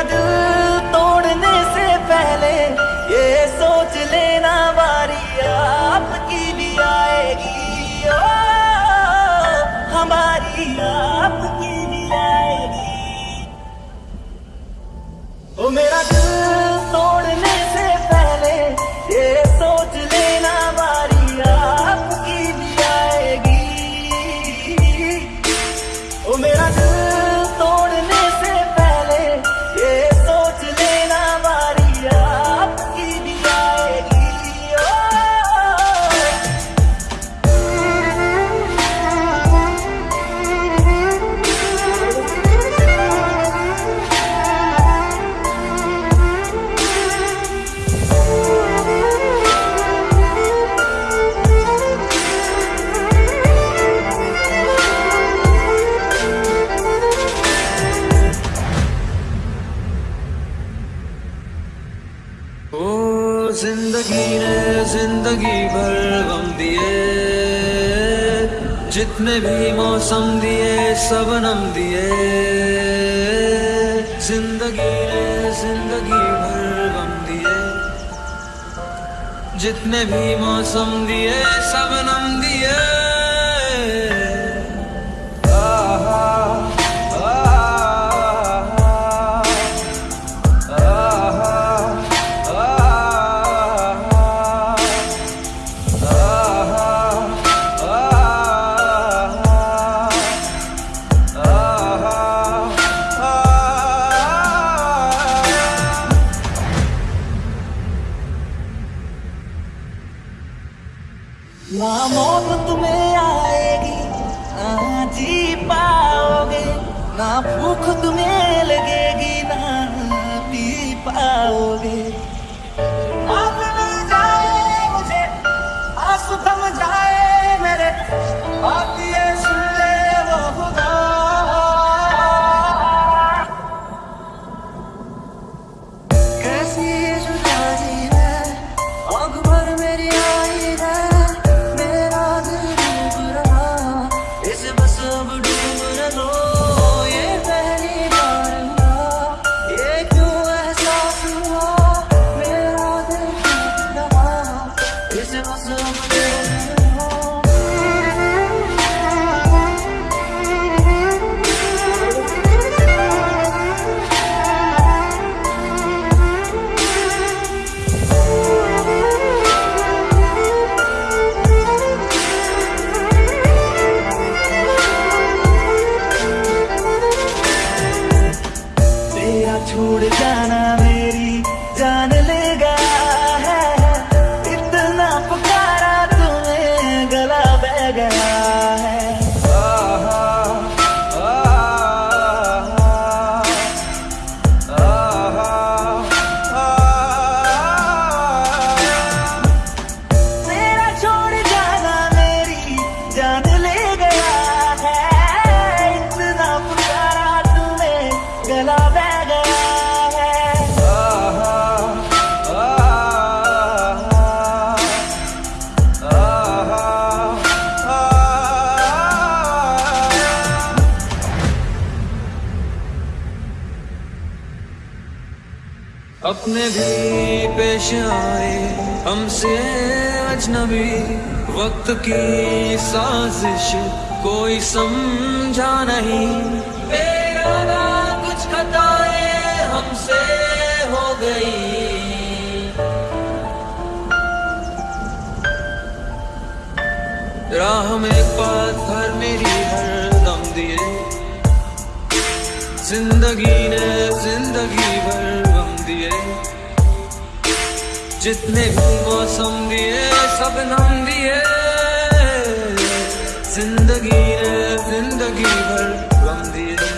मेरा दिल ज़िंदगी भर गम दिए। जितने भी मौसम दिए, सब नम दिए। ज़िंदगी ने ज़िंदगी भर गम दिए। जितने भी मौसम दिए, सब नम दिए। मौत तुम्हें आएगी। ना जी पाओगे। ना भूख तुम्हें लगेगी ना पी पाओगे। अपने भी पेश आए। हमसे अजनबी वक्त की साजिश कोई समझा नहीं। कुछ खताएँ हमसे हो गई। राह में पाथर मेरी हर दम दिए। ज़िंदगी ने ज़िंदगी भर दिए। जितने भी मौसम दिए सब नाम दिए। ज़िंदगी ने ज़िंदगी भर गम दिए।